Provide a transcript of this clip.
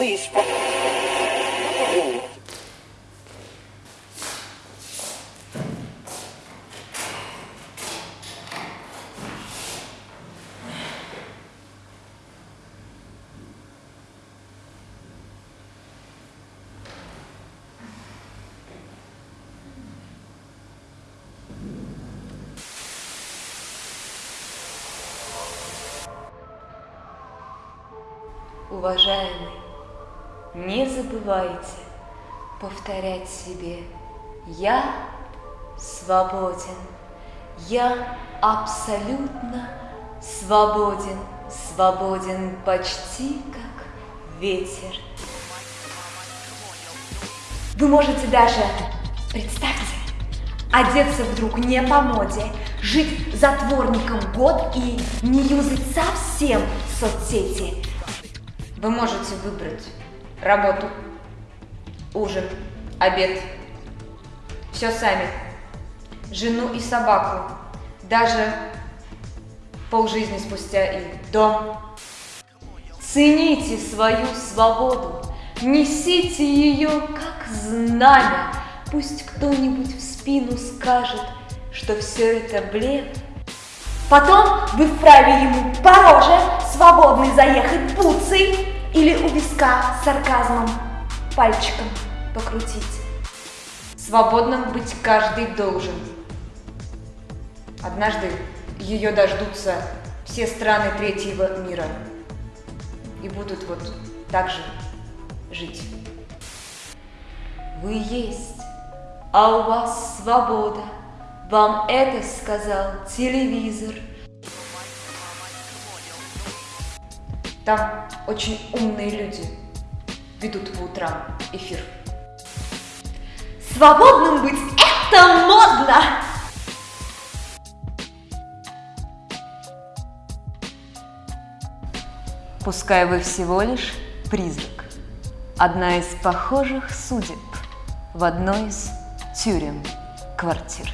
лыж. уважаемый не забывайте повторять себе «Я свободен, я абсолютно свободен, свободен почти как ветер». Вы можете даже, представьте, одеться вдруг не по моде, жить затворником год и не юзать совсем соцсети. Вы можете выбрать работу, ужин, обед, все сами, жену и собаку, даже полжизни спустя и дом. Цените свою свободу, несите ее как знамя, пусть кто-нибудь в спину скажет, что все это блеф. Потом вы вправе ему по роже свободный заехать буцей или у виска сарказмом пальчиком покрутить. Свободным быть каждый должен. Однажды ее дождутся все страны третьего мира и будут вот так же жить. Вы есть, а у вас свобода. Вам это сказал телевизор. Там очень умные люди ведут по утрам эфир. Свободным быть – это модно! Пускай вы всего лишь призрак, одна из похожих судеб в одной из тюрем квартир.